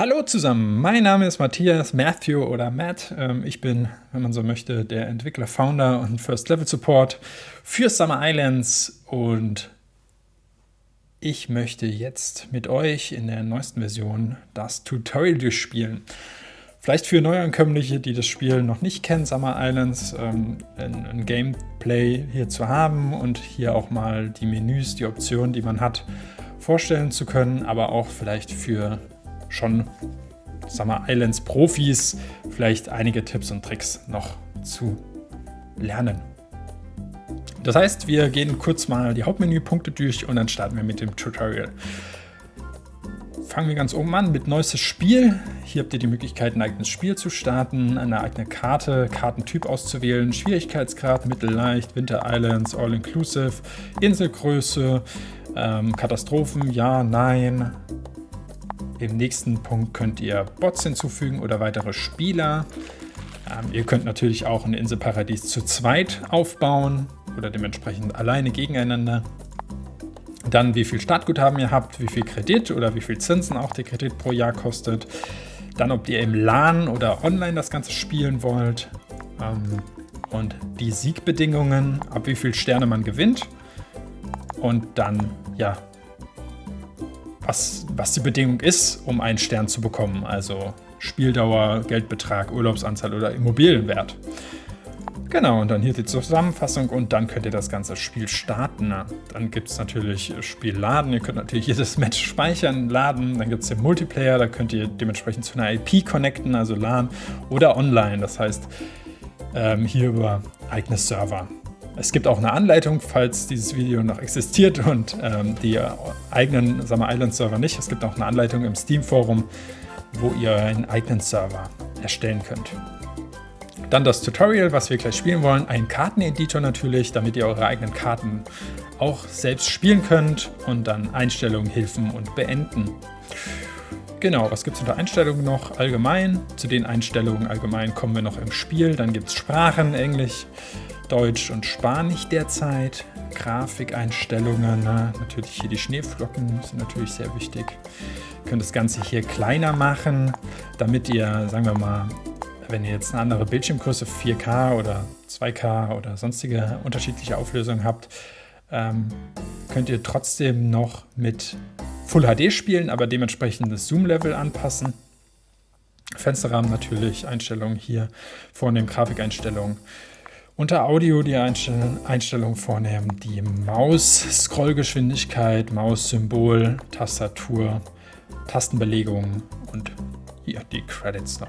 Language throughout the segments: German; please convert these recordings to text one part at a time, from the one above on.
Hallo zusammen, mein Name ist Matthias, Matthew oder Matt. Ähm, ich bin, wenn man so möchte, der Entwickler, Founder und First Level Support für Summer Islands und ich möchte jetzt mit euch in der neuesten Version das Tutorial durchspielen. Vielleicht für Neuankömmliche, die das Spiel noch nicht kennen, Summer Islands, ähm, ein, ein, Gameplay hier zu haben und hier auch mal die Menüs, die Optionen, die man hat, vorstellen zu können, aber auch vielleicht für schon Summer Islands Profis vielleicht einige Tipps und Tricks noch zu lernen. Das heißt, wir gehen kurz mal die Hauptmenüpunkte durch und dann starten wir mit dem Tutorial. Fangen wir ganz oben an mit neuestes Spiel. Hier habt ihr die Möglichkeit, ein eigenes Spiel zu starten, eine eigene Karte, Kartentyp auszuwählen, Schwierigkeitsgrad, mittelleicht, Winter Islands, All-Inclusive, Inselgröße, ähm, Katastrophen, ja, nein. Im nächsten Punkt könnt ihr Bots hinzufügen oder weitere Spieler. Ähm, ihr könnt natürlich auch ein Inselparadies zu zweit aufbauen oder dementsprechend alleine gegeneinander. Dann wie viel Startguthaben ihr habt, wie viel Kredit oder wie viel Zinsen auch der Kredit pro Jahr kostet. Dann ob ihr im LAN oder online das Ganze spielen wollt. Ähm, und die Siegbedingungen, ab wie viel Sterne man gewinnt. Und dann, ja, was, was die Bedingung ist, um einen Stern zu bekommen. Also Spieldauer, Geldbetrag, Urlaubsanzahl oder Immobilienwert. Genau, und dann hier die Zusammenfassung und dann könnt ihr das ganze Spiel starten. Dann gibt es natürlich Spiel laden, ihr könnt natürlich jedes Match speichern, laden, dann gibt es den Multiplayer, da könnt ihr dementsprechend zu einer IP connecten, also LAN oder online, das heißt ähm, hier über eigene Server. Es gibt auch eine Anleitung, falls dieses Video noch existiert und ähm, die eigenen Summer Island Server nicht. Es gibt auch eine Anleitung im Steam Forum, wo ihr einen eigenen Server erstellen könnt. Dann das Tutorial, was wir gleich spielen wollen. Ein Karteneditor natürlich, damit ihr eure eigenen Karten auch selbst spielen könnt. Und dann Einstellungen, Hilfen und Beenden. Genau, was gibt es unter Einstellungen noch? Allgemein. Zu den Einstellungen allgemein kommen wir noch im Spiel. Dann gibt es Sprachen, Englisch, Deutsch und Spanisch derzeit. Grafikeinstellungen, natürlich hier die Schneeflocken sind natürlich sehr wichtig. Ihr könnt das Ganze hier kleiner machen, damit ihr, sagen wir mal, wenn ihr jetzt eine andere Bildschirmgröße 4K oder 2K oder sonstige unterschiedliche Auflösungen habt, ähm, könnt ihr trotzdem noch mit Full HD spielen, aber dementsprechend das Zoom-Level anpassen. Fensterrahmen natürlich, Einstellungen hier, vornehmen Grafikeinstellungen. Unter Audio die Einstellungen vornehmen, die Maus-Scrollgeschwindigkeit, Maus-Symbol, Tastatur, Tastenbelegung und hier die Credits noch.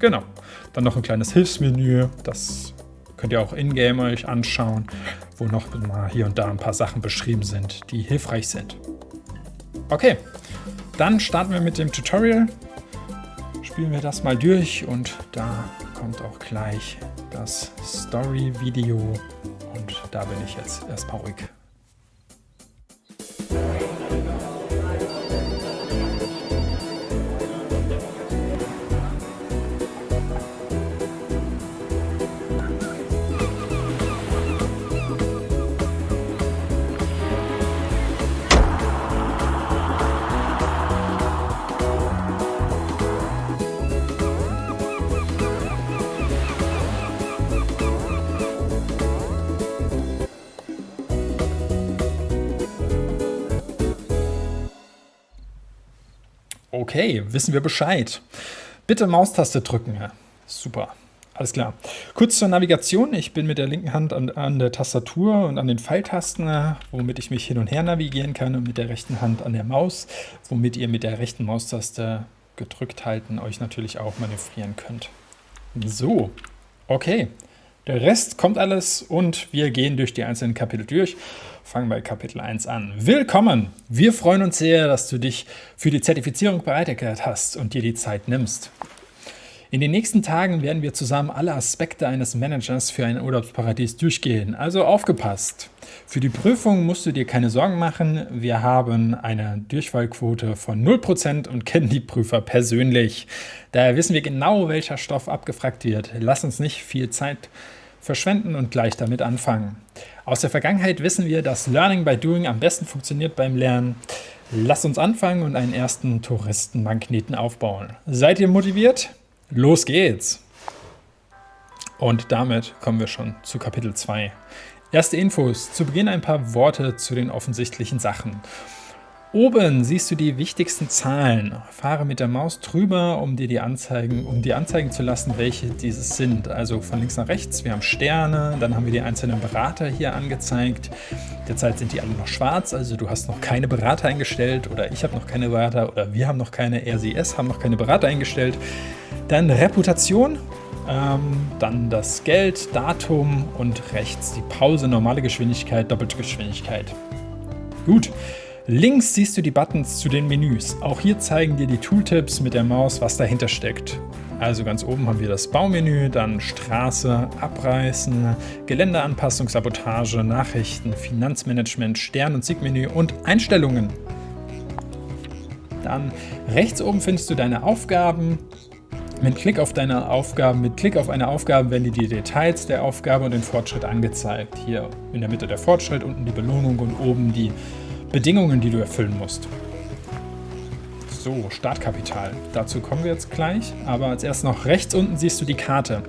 Genau. Dann noch ein kleines Hilfsmenü. Das könnt ihr auch in-game euch anschauen, wo noch mal hier und da ein paar Sachen beschrieben sind, die hilfreich sind. Okay, dann starten wir mit dem Tutorial. Spielen wir das mal durch und da kommt auch gleich das Story-Video und da bin ich jetzt erstmal ruhig. Okay, wissen wir Bescheid. Bitte Maustaste drücken. Super. Alles klar. Kurz zur Navigation. Ich bin mit der linken Hand an, an, der Tastatur und an den Pfeiltasten, womit ich mich hin und her navigieren kann und mit der rechten Hand an der Maus, womit ihr mit der rechten Maustaste gedrückt halten euch natürlich auch manövrieren könnt. So, okay. Der Rest kommt alles und wir gehen durch die einzelnen Kapitel durch. Fangen bei Kapitel 1 an. Willkommen! Wir freuen uns sehr, dass du dich für die Zertifizierung bereit erklärt hast und dir die Zeit nimmst. In den nächsten Tagen werden wir zusammen alle Aspekte eines Managers für ein Urlaubsparadies durchgehen, also aufgepasst. Für die Prüfung musst du dir keine Sorgen machen, wir haben eine Durchfallquote von 0% und kennen die Prüfer persönlich. Daher wissen wir genau, welcher Stoff abgefragt wird. Lass uns nicht viel Zeit verschwenden und gleich damit anfangen. Aus der Vergangenheit wissen wir, dass Learning by Doing am besten funktioniert beim Lernen. Lasst uns anfangen und einen ersten Touristenmagneten aufbauen. Seid ihr motiviert? Los geht's! Und damit kommen wir schon zu Kapitel 2. Erste Infos. Zu Beginn ein paar Worte zu den offensichtlichen Sachen. Oben siehst du die wichtigsten Zahlen. Fahre mit der Maus drüber, um dir die Anzeigen, um dir anzeigen zu lassen, welche dieses sind. Also von links nach rechts. Wir haben Sterne, dann haben wir die einzelnen Berater hier angezeigt. Derzeit sind die alle noch schwarz, also du hast noch keine Berater eingestellt oder ich habe noch keine Berater oder wir haben noch keine RCS, haben noch keine Berater eingestellt. Dann Reputation, ähm, dann das Geld, Datum und rechts die Pause, normale Geschwindigkeit, doppelte Geschwindigkeit. Gut. Links siehst du die Buttons zu den Menüs. Auch hier zeigen dir die Tooltips mit der Maus, was dahinter steckt. Also ganz oben haben wir das Baumenü, dann Straße, Abreißen, Geländeanpassung, Sabotage, Nachrichten, Finanzmanagement, Stern- und Siegmenü und Einstellungen. Dann rechts oben findest du deine Aufgaben. Mit Klick auf deine Aufgaben, mit Klick auf eine Aufgabe werden dir die Details der Aufgabe und den Fortschritt angezeigt. Hier in der Mitte der Fortschritt, unten die Belohnung und oben die Bedingungen, die du erfüllen musst. So, Startkapital. Dazu kommen wir jetzt gleich, aber als erstes noch rechts unten siehst du die Karte.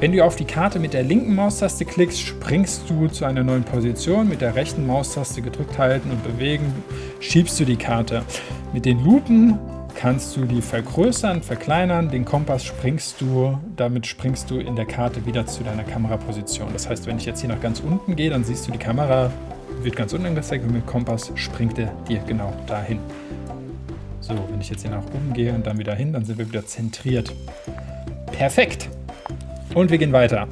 Wenn du auf die Karte mit der linken Maustaste klickst, springst du zu einer neuen Position. Mit der rechten Maustaste gedrückt halten und bewegen, schiebst du die Karte. Mit den Lupen kannst du die vergrößern, verkleinern. Den Kompass springst du, damit springst du in der Karte wieder zu deiner Kameraposition. Das heißt, wenn ich jetzt hier nach ganz unten gehe, dann siehst du die Kamera wird ganz unten angezeigt und mit Kompass springt er dir genau dahin. So, wenn ich jetzt hier nach oben gehe und dann wieder hin, dann sind wir wieder zentriert. Perfekt! Und wir gehen weiter.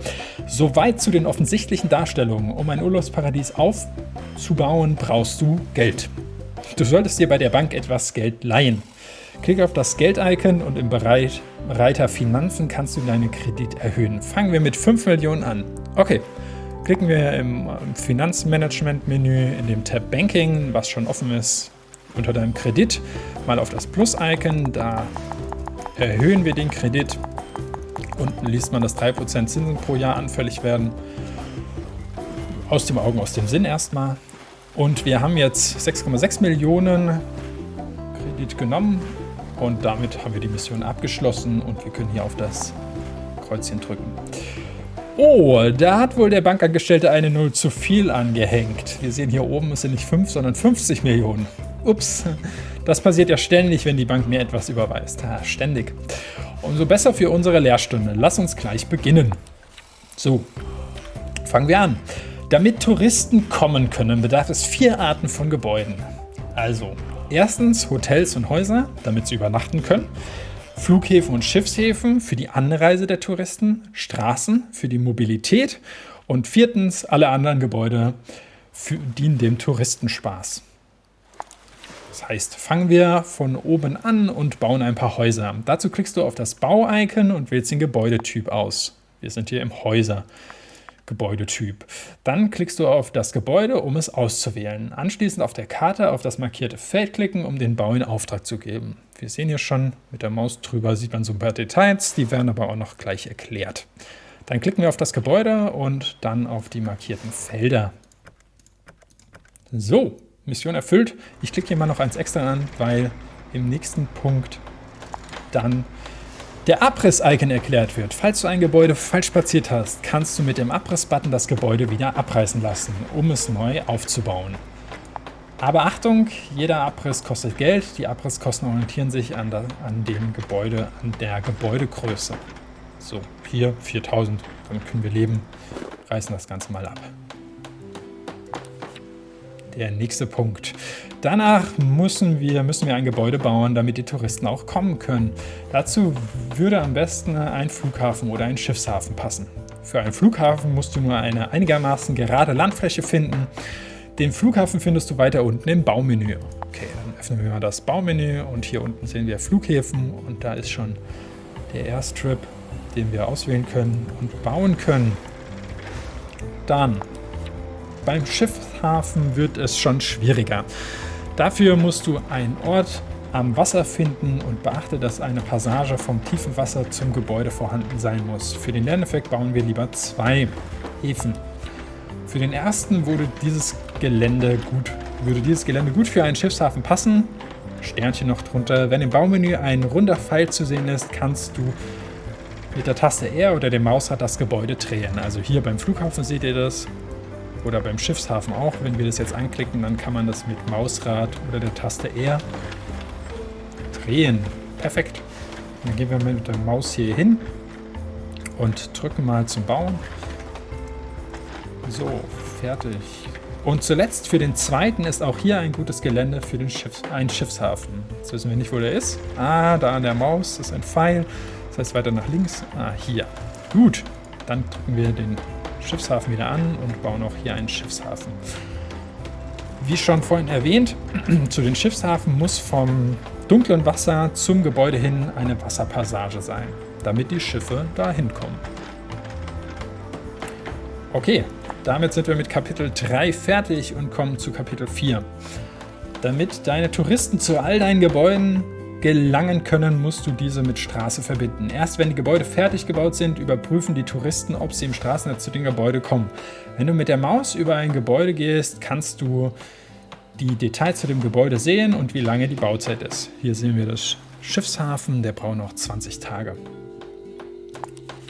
Soweit zu den offensichtlichen Darstellungen. Um ein Urlaubsparadies aufzubauen, brauchst du Geld. Du solltest dir bei der Bank etwas Geld leihen. Klicke auf das Geld-Icon und im Bereich Reiter Finanzen kannst du deinen Kredit erhöhen. Fangen wir mit 5 Millionen an. Okay, klicken wir im Finanzmanagement-Menü in dem Tab Banking, was schon offen ist, unter deinem Kredit, mal auf das Plus-Icon. Da erhöhen wir den Kredit. Unten liest man, dass 3% Zinsen pro Jahr anfällig werden. Aus dem Augen, aus dem Sinn erstmal. Und wir haben jetzt 6,6 Millionen Kredit genommen und damit haben wir die Mission abgeschlossen und wir können hier auf das Kreuzchen drücken. Oh, da hat wohl der Bankangestellte eine Null zu viel angehängt. Wir sehen hier oben, es sind nicht 5, sondern 50 Millionen. Ups, das passiert ja ständig, wenn die Bank mir etwas überweist. Ha, ständig. Umso besser für unsere Lehrstunde. Lass uns gleich beginnen. So, fangen wir an. Damit Touristen kommen können, bedarf es vier Arten von Gebäuden. Also, erstens Hotels und Häuser, damit sie übernachten können. Flughäfen und Schiffshäfen für die Anreise der Touristen, Straßen für die Mobilität und viertens alle anderen Gebäude für, dienen dem Touristenspaß. Das heißt, fangen wir von oben an und bauen ein paar Häuser. Dazu klickst du auf das Bau-Icon und wählst den Gebäudetyp aus. Wir sind hier im Häuser. Gebäudetyp. Dann klickst du auf das Gebäude, um es auszuwählen. Anschließend auf der Karte auf das markierte Feld klicken, um den Bau in Auftrag zu geben. Wir sehen hier schon, mit der Maus drüber sieht man so ein paar Details, die werden aber auch noch gleich erklärt. Dann klicken wir auf das Gebäude und dann auf die markierten Felder. So, Mission erfüllt. Ich klicke hier mal noch eins extra an, weil im nächsten Punkt dann der Abriss-Icon erklärt wird. Falls du ein Gebäude falsch platziert hast, kannst du mit dem Abriss-Button das Gebäude wieder abreißen lassen, um es neu aufzubauen. Aber Achtung, jeder Abriss kostet Geld. Die Abrisskosten orientieren sich an, der, an dem Gebäude, an der Gebäudegröße. So, hier 4000, damit können wir leben. Reißen das Ganze mal ab. Der nächste Punkt. Danach müssen wir, müssen wir ein Gebäude bauen, damit die Touristen auch kommen können. Dazu würde am besten ein Flughafen oder ein Schiffshafen passen. Für einen Flughafen musst du nur eine einigermaßen gerade Landfläche finden. Den Flughafen findest du weiter unten im Baumenü. Okay, dann öffnen wir mal das Baumenü und hier unten sehen wir Flughäfen und da ist schon der Airstrip, den wir auswählen können und bauen können. Dann beim Schiffshafen wird es schon schwieriger. Dafür musst du einen Ort am Wasser finden und beachte, dass eine Passage vom tiefen Wasser zum Gebäude vorhanden sein muss. Für den Lerneffekt bauen wir lieber zwei Häfen. Für den ersten wurde dieses Gelände gut würde dieses Gelände gut für einen Schiffshafen passen. Sternchen noch drunter. Wenn im Baumenü ein runder Pfeil zu sehen ist, kannst du mit der Taste R oder dem Mausrad das Gebäude drehen. Also hier beim Flughafen seht ihr das oder beim Schiffshafen auch. Wenn wir das jetzt anklicken, dann kann man das mit Mausrad oder der Taste R drehen. Perfekt. Dann gehen wir mit der Maus hier hin und drücken mal zum Bauen. So, fertig. Und zuletzt für den zweiten ist auch hier ein gutes Gelände für den Schiffs ein Schiffshafen. Jetzt wissen wir nicht, wo der ist. Ah, da an der Maus ist ein Pfeil. Das heißt weiter nach links. Ah, hier. Gut, dann drücken wir den Schiffshafen wieder an und bauen auch hier einen Schiffshafen. Wie schon vorhin erwähnt, zu den Schiffshafen muss vom dunklen Wasser zum Gebäude hin eine Wasserpassage sein, damit die Schiffe da hinkommen. Okay, damit sind wir mit Kapitel 3 fertig und kommen zu Kapitel 4. Damit deine Touristen zu all deinen Gebäuden gelangen können, musst du diese mit Straße verbinden. Erst wenn die Gebäude fertig gebaut sind, überprüfen die Touristen, ob sie im Straßennetz zu den Gebäuden kommen. Wenn du mit der Maus über ein Gebäude gehst, kannst du die Details zu dem Gebäude sehen und wie lange die Bauzeit ist. Hier sehen wir das Schiffshafen, der braucht noch 20 Tage.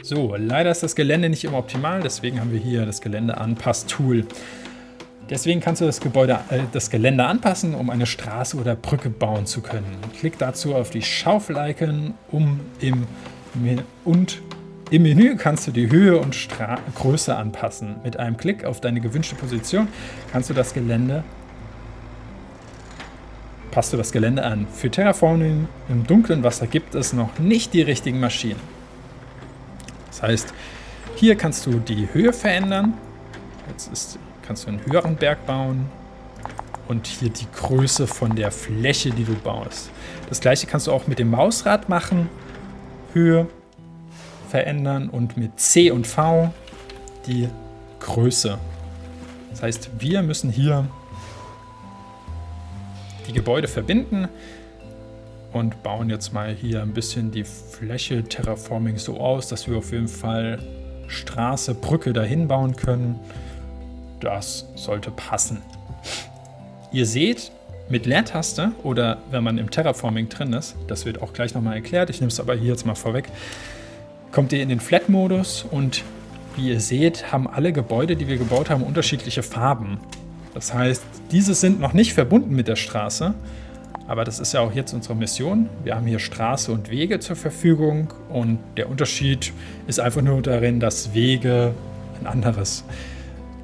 So, leider ist das Gelände nicht immer optimal, deswegen haben wir hier das Geländeanpass-Tool. Deswegen kannst du das, Gebäude, äh, das Gelände anpassen, um eine Straße oder Brücke bauen zu können. Klick dazu auf die Schaufel-Icon um im, und im Menü kannst du die Höhe und Stra Größe anpassen. Mit einem Klick auf deine gewünschte Position kannst du das Gelände passt du das Gelände an. Für Terraforming im dunklen Wasser gibt es noch nicht die richtigen Maschinen. Das heißt, hier kannst du die Höhe verändern. Jetzt ist kannst du einen höheren Berg bauen und hier die Größe von der Fläche, die du baust. Das gleiche kannst du auch mit dem Mausrad machen. Höhe verändern und mit C und V die Größe. Das heißt, wir müssen hier die Gebäude verbinden und bauen jetzt mal hier ein bisschen die Fläche Terraforming so aus, dass wir auf jeden Fall Straße, Brücke dahin bauen können. Das sollte passen. Ihr seht, mit Leertaste oder wenn man im Terraforming drin ist, das wird auch gleich nochmal erklärt, ich nehme es aber hier jetzt mal vorweg, kommt ihr in den Flat-Modus und wie ihr seht, haben alle Gebäude, die wir gebaut haben, unterschiedliche Farben. Das heißt, diese sind noch nicht verbunden mit der Straße, aber das ist ja auch jetzt unsere Mission. Wir haben hier Straße und Wege zur Verfügung und der Unterschied ist einfach nur darin, dass Wege ein anderes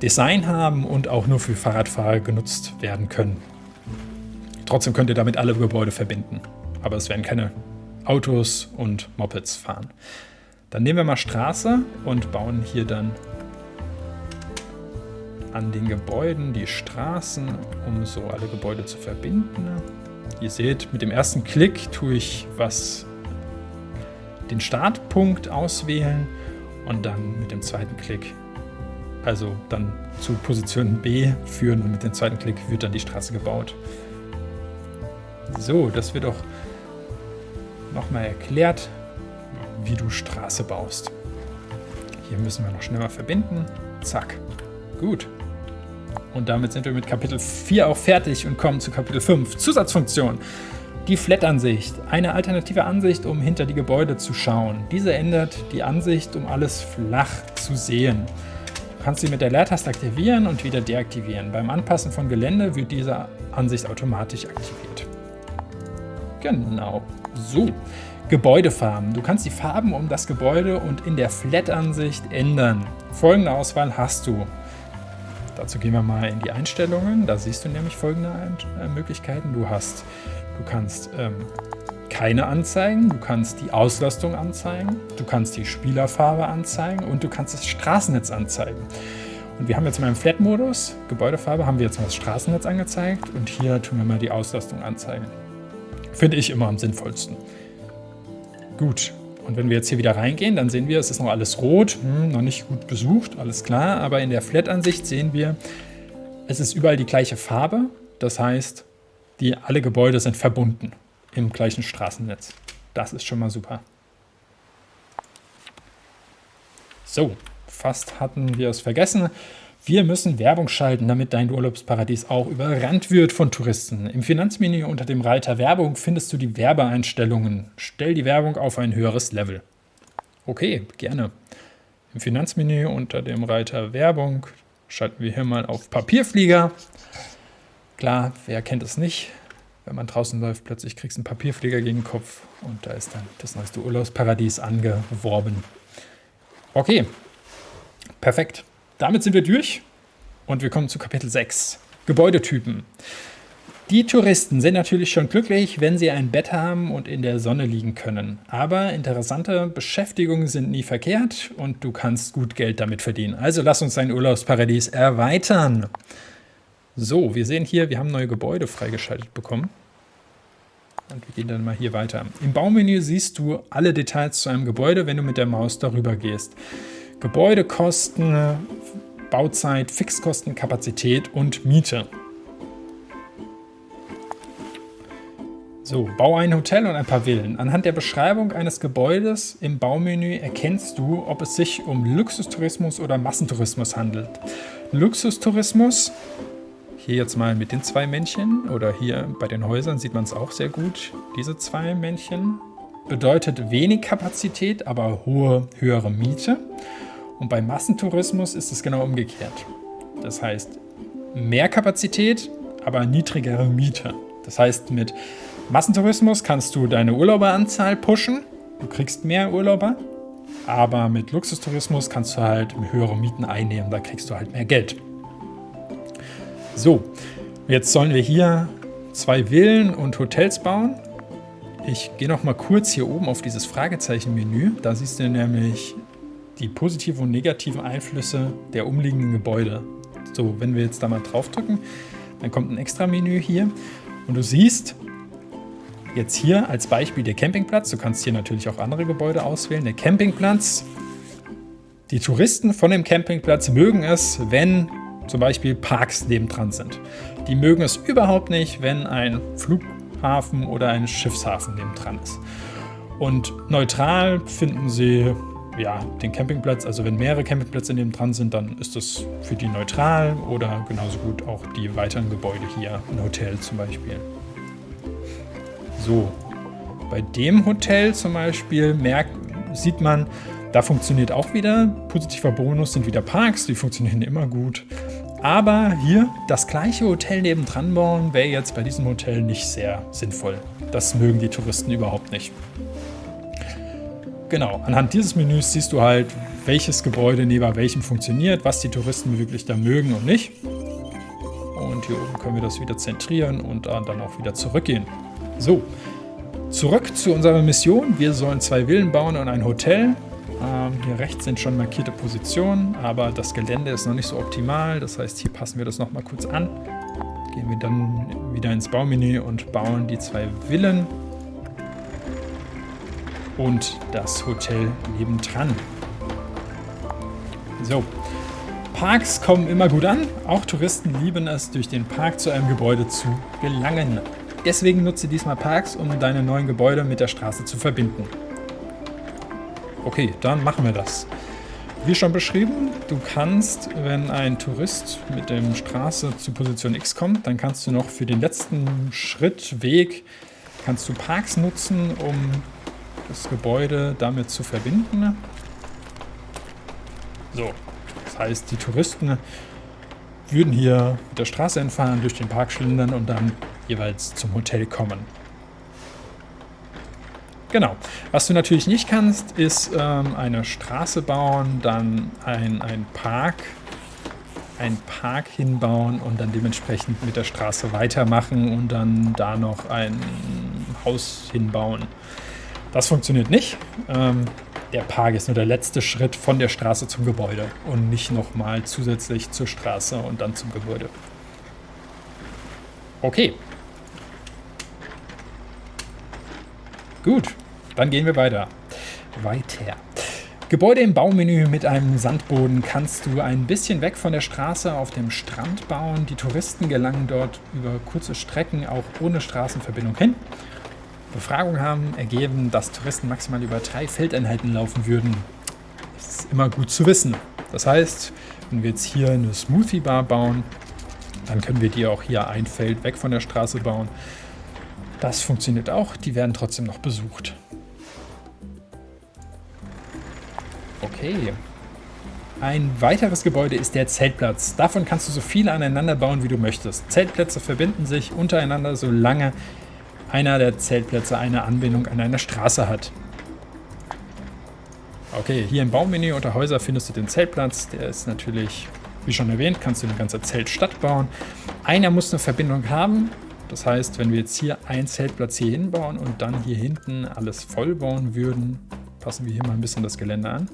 Design haben und auch nur für Fahrradfahrer genutzt werden können. Trotzdem könnt ihr damit alle Gebäude verbinden, aber es werden keine Autos und Mopeds fahren. Dann nehmen wir mal Straße und bauen hier dann an den Gebäuden die Straßen, um so alle Gebäude zu verbinden. Ihr seht, mit dem ersten Klick tue ich was den Startpunkt auswählen und dann mit dem zweiten Klick also dann zu Position B führen und mit dem zweiten Klick wird dann die Straße gebaut. So, das wird auch nochmal erklärt, wie du Straße baust. Hier müssen wir noch schneller verbinden. Zack. Gut. Und damit sind wir mit Kapitel 4 auch fertig und kommen zu Kapitel 5. Zusatzfunktion. Die Flat-Ansicht. Eine alternative Ansicht, um hinter die Gebäude zu schauen. Diese ändert die Ansicht, um alles flach zu sehen. Kannst sie mit der Leertaste aktivieren und wieder deaktivieren. Beim Anpassen von Gelände wird diese Ansicht automatisch aktiviert. Genau. So. Gebäudefarben. Du kannst die Farben um das Gebäude und in der Flat-Ansicht ändern. Folgende Auswahl hast du. Dazu gehen wir mal in die Einstellungen. Da siehst du nämlich folgende äh, Möglichkeiten. Du hast, du kannst ähm, keine anzeigen, du kannst die Auslastung anzeigen, du kannst die Spielerfarbe anzeigen und du kannst das Straßennetz anzeigen. Und wir haben jetzt mal im Flat-Modus, Gebäudefarbe, haben wir jetzt mal das Straßennetz angezeigt und hier tun wir mal die Auslastung anzeigen. Finde ich immer am sinnvollsten. Gut, und wenn wir jetzt hier wieder reingehen, dann sehen wir, es ist noch alles rot, hm, noch nicht gut besucht, alles klar, aber in der Flat-Ansicht sehen wir, es ist überall die gleiche Farbe, das heißt, die, alle Gebäude sind verbunden im gleichen Straßennetz. Das ist schon mal super. So, fast hatten wir es vergessen. Wir müssen Werbung schalten, damit dein Urlaubsparadies auch überrannt wird von Touristen. Im Finanzmenü unter dem Reiter Werbung findest du die Werbeeinstellungen. Stell die Werbung auf ein höheres Level. Okay, gerne. Im Finanzmenü unter dem Reiter Werbung schalten wir hier mal auf Papierflieger. Klar, wer kennt es nicht? Wenn man draußen läuft, plötzlich kriegst du einen Papierflieger gegen den Kopf und da ist dann das neueste Urlaubsparadies angeworben. Okay, perfekt. Damit sind wir durch und wir kommen zu Kapitel 6. Gebäudetypen. Die Touristen sind natürlich schon glücklich, wenn sie ein Bett haben und in der Sonne liegen können. Aber interessante Beschäftigungen sind nie verkehrt und du kannst gut Geld damit verdienen. Also lass uns dein Urlaubsparadies erweitern. So, wir sehen hier, wir haben neue Gebäude freigeschaltet bekommen. Und wir gehen dann mal hier weiter. Im Baumenü siehst du alle Details zu einem Gebäude, wenn du mit der Maus darüber gehst. Gebäudekosten, Bauzeit, Fixkosten, Kapazität und Miete. So, bau ein Hotel und ein paar Villen. Anhand der Beschreibung eines Gebäudes im Baumenü erkennst du, ob es sich um Luxustourismus oder Massentourismus handelt. Luxustourismus, hier jetzt mal mit den zwei Männchen oder hier bei den Häusern sieht man es auch sehr gut, diese zwei Männchen, bedeutet wenig Kapazität, aber hohe, höhere Miete. Und bei Massentourismus ist es genau umgekehrt. Das heißt, mehr Kapazität, aber niedrigere Miete. Das heißt, mit Massentourismus kannst du deine Urlauberanzahl pushen. Du kriegst mehr Urlauber. Aber mit Luxustourismus kannst du halt höhere Mieten einnehmen. Da kriegst du halt mehr Geld. So, jetzt sollen wir hier zwei Villen und Hotels bauen. Ich gehe noch mal kurz hier oben auf dieses Fragezeichen-Menü. Da siehst du nämlich die positiven und negativen Einflüsse der umliegenden Gebäude. So, wenn wir jetzt da mal draufdrücken, dann kommt ein extra Menü hier und du siehst jetzt hier als Beispiel der Campingplatz. Du kannst hier natürlich auch andere Gebäude auswählen. Der Campingplatz. Die Touristen von dem Campingplatz mögen es, wenn zum Beispiel Parks nebendran sind. Die mögen es überhaupt nicht, wenn ein Flughafen oder ein Schiffshafen nebendran ist. Und neutral finden sie ja, den Campingplatz, also wenn mehrere Campingplätze neben dran sind, dann ist das für die neutral oder genauso gut auch die weiteren Gebäude hier, ein Hotel zum Beispiel. So, bei dem Hotel zum Beispiel merkt, sieht man, da funktioniert auch wieder, positiver Bonus sind wieder Parks, die funktionieren immer gut. Aber hier das gleiche Hotel nebendran bauen, wäre jetzt bei diesem Hotel nicht sehr sinnvoll. Das mögen die Touristen überhaupt nicht. Genau, anhand dieses Menüs siehst du halt, welches Gebäude neben welchem funktioniert, was die Touristen wirklich da mögen und nicht. Und hier oben können wir das wieder zentrieren und dann auch wieder zurückgehen. So, zurück zu unserer Mission. Wir sollen zwei Villen bauen und ein Hotel. Ähm, hier rechts sind schon markierte Positionen, aber das Gelände ist noch nicht so optimal. Das heißt, hier passen wir das nochmal kurz an. Gehen wir dann wieder ins Baumenü und bauen die zwei Villen und das Hotel nebendran. So, Parks kommen immer gut an. Auch Touristen lieben es, durch den Park zu einem Gebäude zu gelangen. Deswegen nutze diesmal Parks, um deine neuen Gebäude mit der Straße zu verbinden. Okay, dann machen wir das. Wie schon beschrieben, du kannst, wenn ein Tourist mit der Straße zu Position X kommt, dann kannst du noch für den letzten Schritt, Weg, kannst du Parks nutzen, um das Gebäude damit zu verbinden. So, das heißt, die Touristen würden hier mit der Straße entfahren, durch den Park schlendern und dann jeweils zum Hotel kommen. Genau. Was du natürlich nicht kannst, ist ähm, eine Straße bauen, dann ein, ein Park, ein Park hinbauen und dann dementsprechend mit der Straße weitermachen und dann da noch ein Haus hinbauen. Das funktioniert nicht. Ähm, der Park ist nur der letzte Schritt von der Straße zum Gebäude und nicht nochmal zusätzlich zur Straße und dann zum Gebäude. Okay. Gut, dann gehen wir weiter. Weiter. Gebäude im Baumenü mit einem Sandboden kannst du ein bisschen weg von der Straße auf dem Strand bauen. Die Touristen gelangen dort über kurze Strecken auch ohne Straßenverbindung hin. Befragungen haben ergeben, dass Touristen maximal über drei Feldeinheiten laufen würden. Das ist immer gut zu wissen. Das heißt, Wenn wir jetzt hier eine Smoothie Bar bauen, dann können wir die auch hier ein Feld weg von der Straße bauen. Das funktioniert auch, die werden trotzdem noch besucht. Okay. Ein weiteres Gebäude ist der Zeltplatz. Davon kannst du so viele aneinander bauen, wie du möchtest. Zeltplätze verbinden sich untereinander, solange einer der Zeltplätze eine Anbindung an eine Straße hat. Okay, hier im Baumenü unter Häuser findest du den Zeltplatz. Der ist natürlich, wie schon erwähnt, kannst du eine ganze Zeltstadt bauen. Einer muss eine Verbindung haben. Das heißt, wenn wir jetzt hier einen Zeltplatz hier hinbauen und dann hier hinten alles voll bauen würden, passen wir hier mal ein bisschen das Gelände an.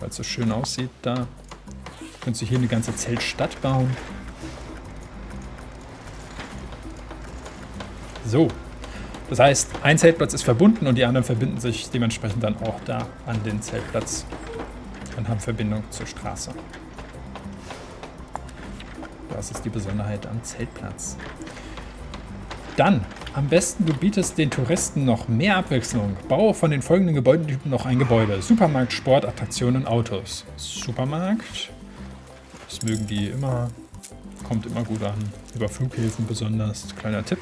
Weil es so schön aussieht da. Könntest du hier eine ganze Zeltstadt bauen. So. Das heißt, ein Zeltplatz ist verbunden und die anderen verbinden sich dementsprechend dann auch da an den Zeltplatz und haben Verbindung zur Straße. Das ist die Besonderheit am Zeltplatz. Dann, am besten du bietest den Touristen noch mehr Abwechslung. Baue von den folgenden Gebäudetypen noch ein Gebäude. Supermarkt, Sport, Attraktionen, Autos. Supermarkt, das mögen die immer, kommt immer gut an. Über Flughäfen besonders, kleiner Tipp.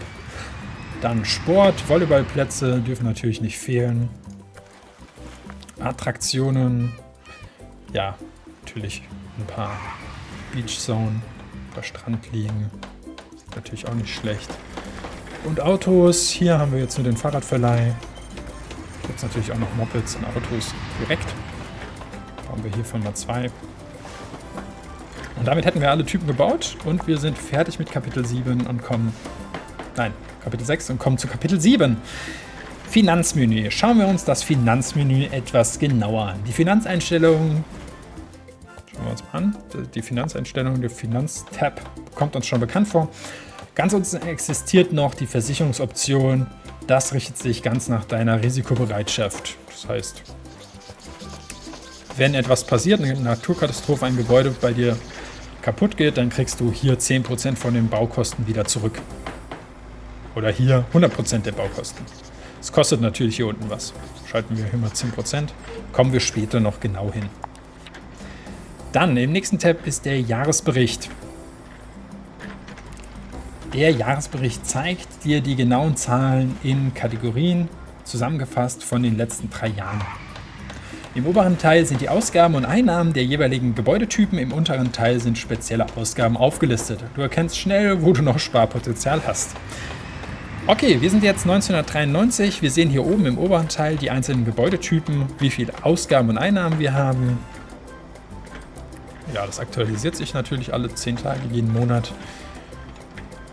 Dann Sport, Volleyballplätze dürfen natürlich nicht fehlen. Attraktionen, ja, natürlich ein paar Beachzone, ein paar Strandliegen, natürlich auch nicht schlecht. Und Autos, hier haben wir jetzt nur den Fahrradverleih. Gibt es natürlich auch noch Mopeds und Autos direkt. Bauen wir hiervon mal zwei. Und damit hätten wir alle Typen gebaut und wir sind fertig mit Kapitel 7 und kommen... Nein, Kapitel 6 und kommen zu Kapitel 7. Finanzmenü. Schauen wir uns das Finanzmenü etwas genauer an. Die Finanzeinstellungen, wir uns mal an, die Finanzeinstellungen, der Finanztab kommt uns schon bekannt vor. Ganz unten existiert noch die Versicherungsoption. Das richtet sich ganz nach deiner Risikobereitschaft. Das heißt, wenn etwas passiert, eine Naturkatastrophe, ein Gebäude bei dir kaputt geht, dann kriegst du hier 10% von den Baukosten wieder zurück. Oder hier 100% der Baukosten. Es kostet natürlich hier unten was. Schalten wir hier mal 10%. Kommen wir später noch genau hin. Dann im nächsten Tab ist der Jahresbericht. Der Jahresbericht zeigt dir die genauen Zahlen in Kategorien, zusammengefasst von den letzten drei Jahren. Im oberen Teil sind die Ausgaben und Einnahmen der jeweiligen Gebäudetypen, im unteren Teil sind spezielle Ausgaben aufgelistet. Du erkennst schnell, wo du noch Sparpotenzial hast. Okay, wir sind jetzt 1993. Wir sehen hier oben im oberen Teil die einzelnen Gebäudetypen, wie viele Ausgaben und Einnahmen wir haben. Ja, das aktualisiert sich natürlich alle 10 Tage, jeden Monat.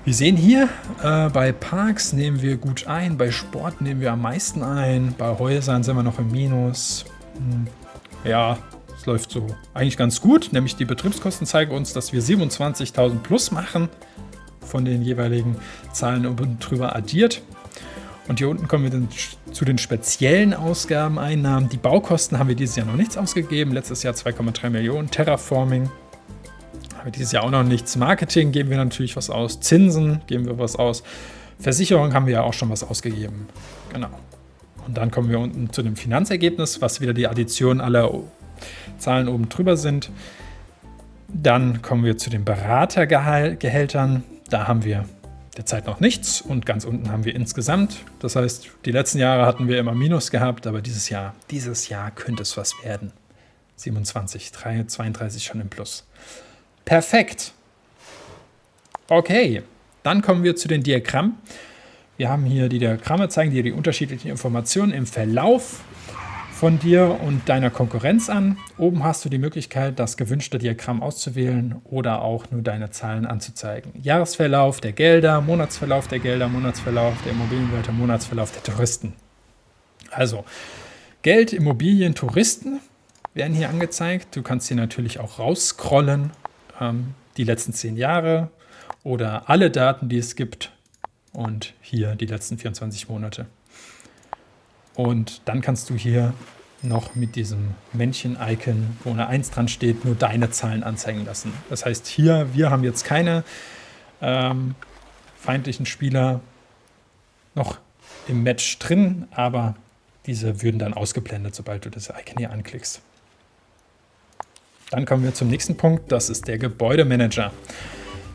Wir sehen hier, äh, bei Parks nehmen wir gut ein, bei Sport nehmen wir am meisten ein, bei Häusern sind wir noch im Minus. Hm. Ja, es läuft so eigentlich ganz gut, nämlich die Betriebskosten zeigen uns, dass wir 27.000 plus machen von den jeweiligen Zahlen oben drüber addiert. Und hier unten kommen wir dann zu den speziellen Ausgaben, Einnahmen. Die Baukosten haben wir dieses Jahr noch nichts ausgegeben. Letztes Jahr 2,3 Millionen. Terraforming haben wir dieses Jahr auch noch nichts. Marketing geben wir natürlich was aus. Zinsen geben wir was aus. Versicherung haben wir ja auch schon was ausgegeben. Genau. Und dann kommen wir unten zu dem Finanzergebnis, was wieder die Addition aller Zahlen oben drüber sind. Dann kommen wir zu den Beratergehältern. Da haben wir derzeit noch nichts und ganz unten haben wir insgesamt. Das heißt, die letzten Jahre hatten wir immer Minus gehabt, aber dieses Jahr, dieses Jahr könnte es was werden. 27, 3, 32 schon im Plus. Perfekt. Okay, dann kommen wir zu den Diagrammen. Wir haben hier die Diagramme, zeigen dir die unterschiedlichen Informationen im Verlauf von dir und deiner Konkurrenz an. Oben hast du die Möglichkeit, das gewünschte Diagramm auszuwählen oder auch nur deine Zahlen anzuzeigen. Jahresverlauf der Gelder, Monatsverlauf der Gelder, Monatsverlauf der Immobilienwerte, Monatsverlauf der Touristen. Also Geld, Immobilien, Touristen werden hier angezeigt. Du kannst hier natürlich auch rausscrollen, ähm, die letzten zehn Jahre oder alle Daten, die es gibt und hier die letzten 24 Monate. Und dann kannst du hier noch mit diesem Männchen-Icon, wo eine 1 dran steht, nur deine Zahlen anzeigen lassen. Das heißt hier, wir haben jetzt keine ähm, feindlichen Spieler noch im Match drin, aber diese würden dann ausgeblendet, sobald du das Icon hier anklickst. Dann kommen wir zum nächsten Punkt, das ist der Gebäudemanager.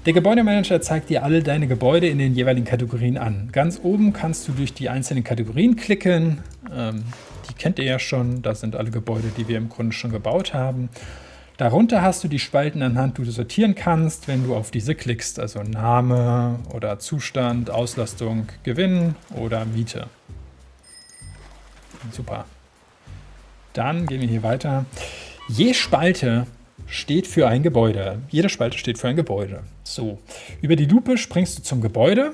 Der Gebäudemanager zeigt dir alle deine Gebäude in den jeweiligen Kategorien an. Ganz oben kannst du durch die einzelnen Kategorien klicken. Ähm, die kennt ihr ja schon, das sind alle Gebäude, die wir im Grunde schon gebaut haben. Darunter hast du die Spalten anhand, du sortieren kannst, wenn du auf diese klickst, also Name oder Zustand, Auslastung, Gewinn oder Miete. Super. Dann gehen wir hier weiter. Je Spalte steht für ein Gebäude. Jede Spalte steht für ein Gebäude. So, über die Lupe springst du zum Gebäude.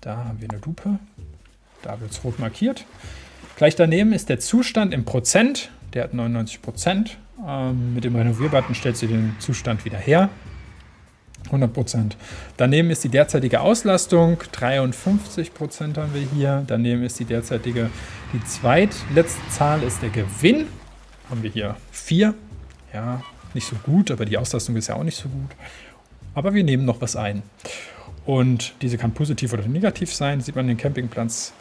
Da haben wir eine Lupe. Da wird es rot markiert. Gleich daneben ist der Zustand im Prozent. Der hat 99 Prozent. Ähm, mit dem Renovier-Button stellst du den Zustand wieder her. 100 Prozent. Daneben ist die derzeitige Auslastung, 53 Prozent haben wir hier. Daneben ist die derzeitige, die zweitletzte Zahl ist der Gewinn. Haben wir hier 4. Ja, nicht so gut, aber die Auslastung ist ja auch nicht so gut. Aber wir nehmen noch was ein. Und diese kann positiv oder negativ sein. Sieht man den Campingplatz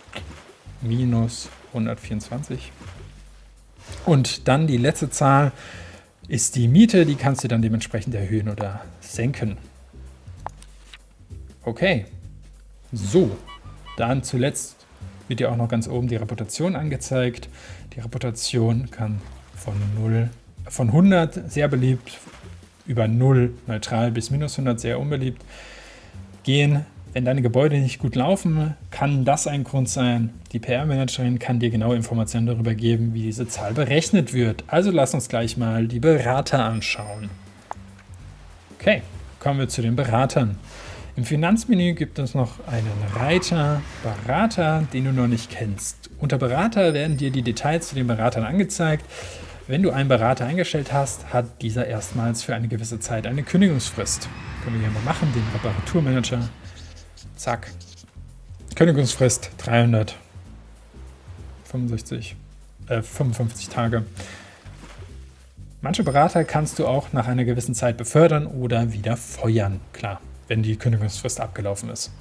minus 124. Und dann die letzte Zahl ist die Miete. Die kannst du dann dementsprechend erhöhen oder senken. Okay. So, dann zuletzt wird dir auch noch ganz oben die Reputation angezeigt. Die Reputation kann von 0 von 100 sehr beliebt, über 0 neutral bis minus 100 sehr unbeliebt gehen. Wenn deine Gebäude nicht gut laufen, kann das ein Grund sein. Die PR-Managerin kann dir genaue Informationen darüber geben, wie diese Zahl berechnet wird. Also lass uns gleich mal die Berater anschauen. Okay, kommen wir zu den Beratern. Im Finanzmenü gibt es noch einen Reiter Berater, den du noch nicht kennst. Unter Berater werden dir die Details zu den Beratern angezeigt. Wenn du einen Berater eingestellt hast, hat dieser erstmals für eine gewisse Zeit eine Kündigungsfrist. Können wir hier mal machen, den Reparaturmanager. Zack. Kündigungsfrist 365, äh, 55 Tage. Manche Berater kannst du auch nach einer gewissen Zeit befördern oder wieder feuern. Klar, wenn die Kündigungsfrist abgelaufen ist.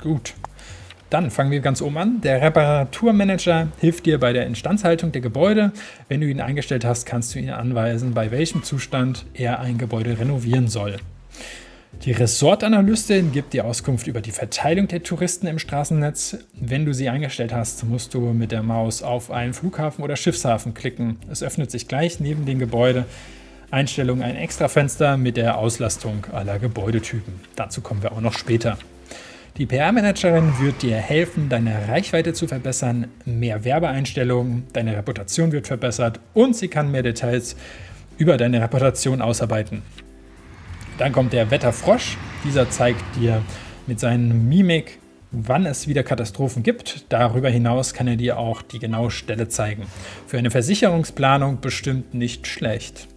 Gut. Dann fangen wir ganz oben an. Der Reparaturmanager hilft dir bei der Instandhaltung der Gebäude. Wenn du ihn eingestellt hast, kannst du ihn anweisen, bei welchem Zustand er ein Gebäude renovieren soll. Die Ressortanalystin gibt dir Auskunft über die Verteilung der Touristen im Straßennetz. Wenn du sie eingestellt hast, musst du mit der Maus auf einen Flughafen oder Schiffshafen klicken. Es öffnet sich gleich neben dem Gebäude Einstellung ein Extrafenster mit der Auslastung aller Gebäudetypen. Dazu kommen wir auch noch später. Die PR-Managerin wird dir helfen, deine Reichweite zu verbessern, mehr Werbeeinstellungen, deine Reputation wird verbessert und sie kann mehr Details über deine Reputation ausarbeiten. Dann kommt der Wetterfrosch. Dieser zeigt dir mit seinen Mimik, wann es wieder Katastrophen gibt. Darüber hinaus kann er dir auch die genaue Stelle zeigen. Für eine Versicherungsplanung bestimmt nicht schlecht.